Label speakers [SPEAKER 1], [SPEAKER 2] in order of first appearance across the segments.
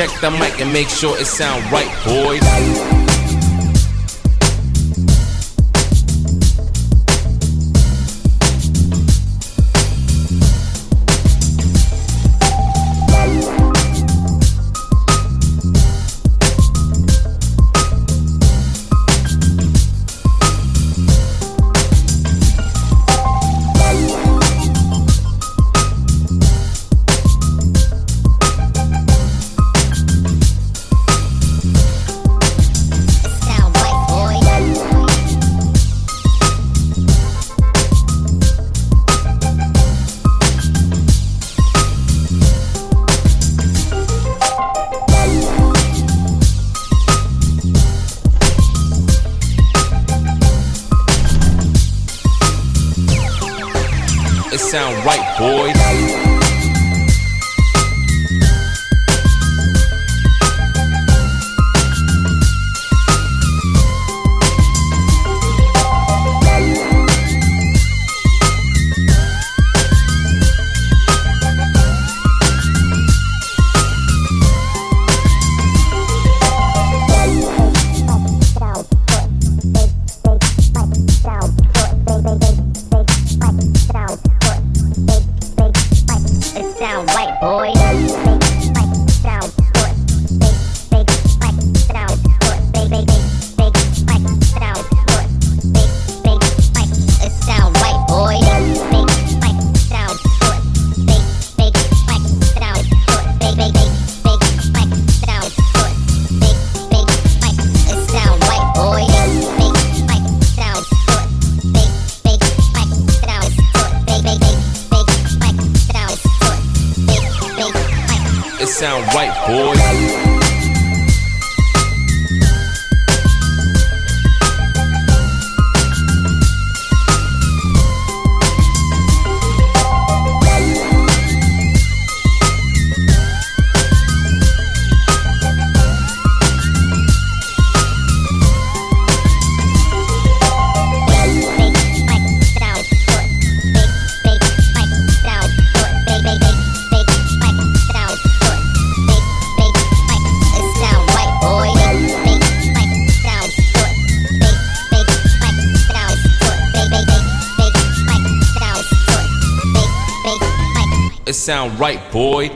[SPEAKER 1] Check the mic and make sure it sound right, boys. Sound right, boys. Sound sound right, boy.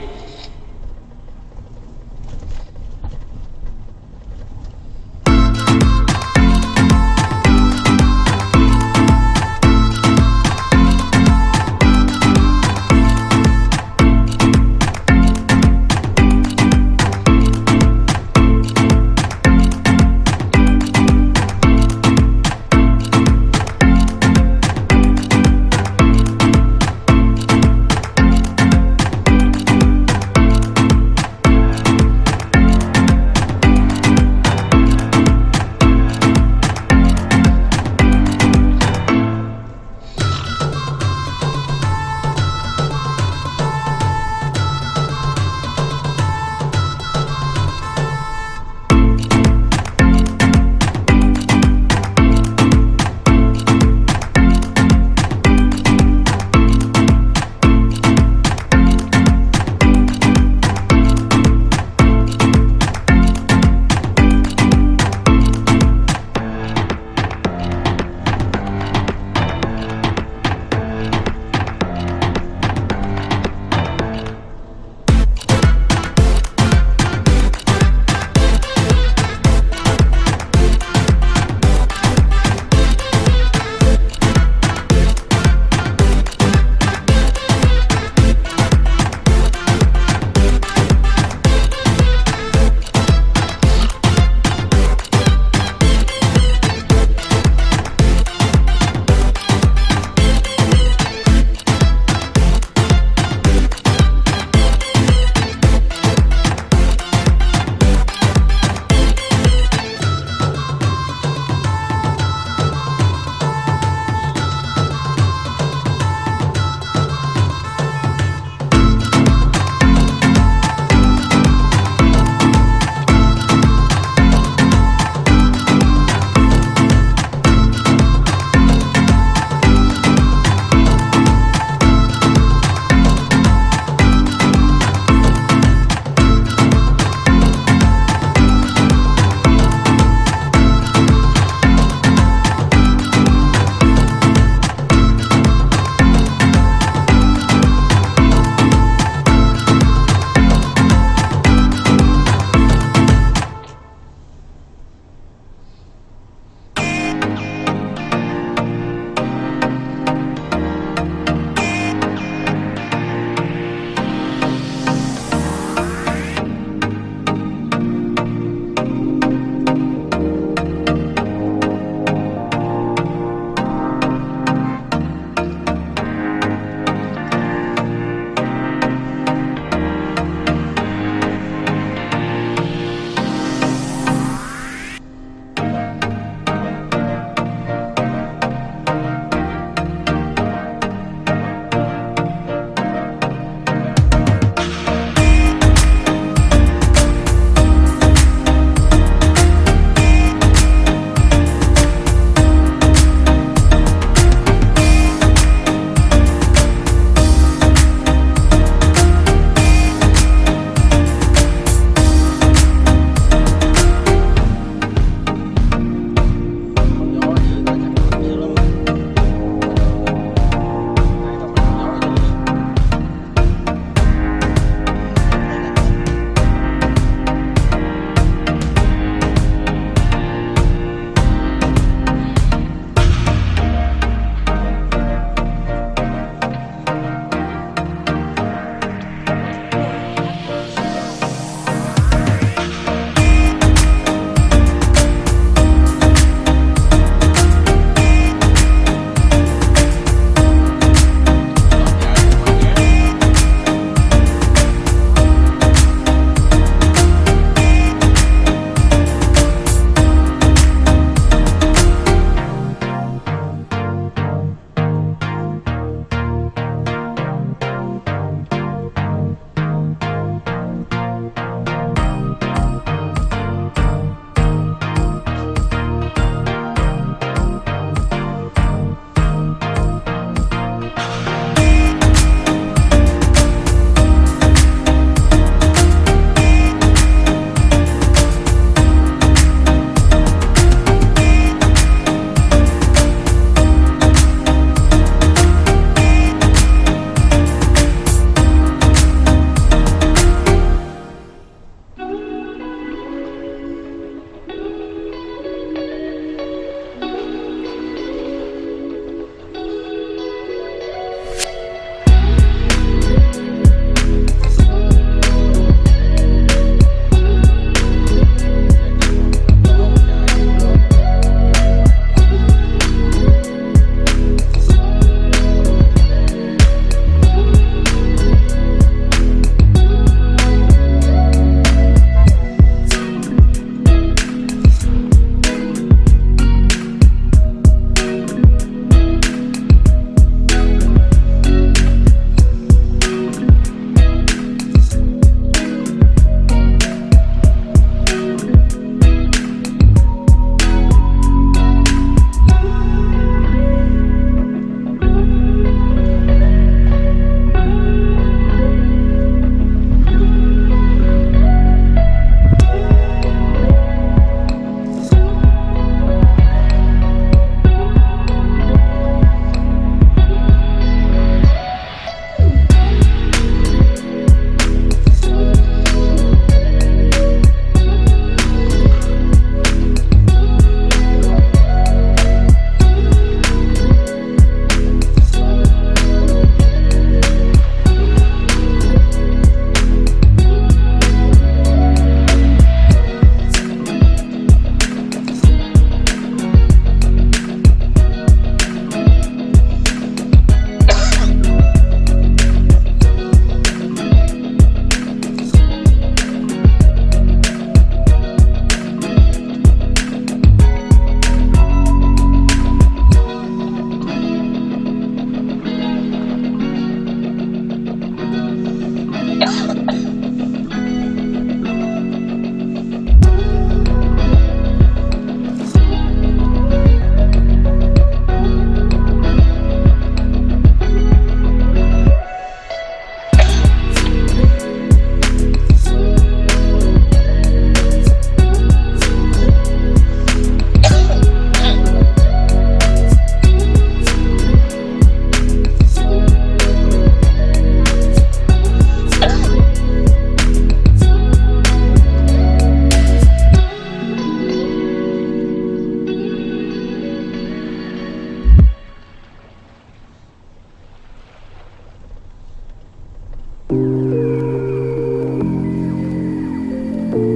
[SPEAKER 1] Thank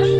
[SPEAKER 2] you.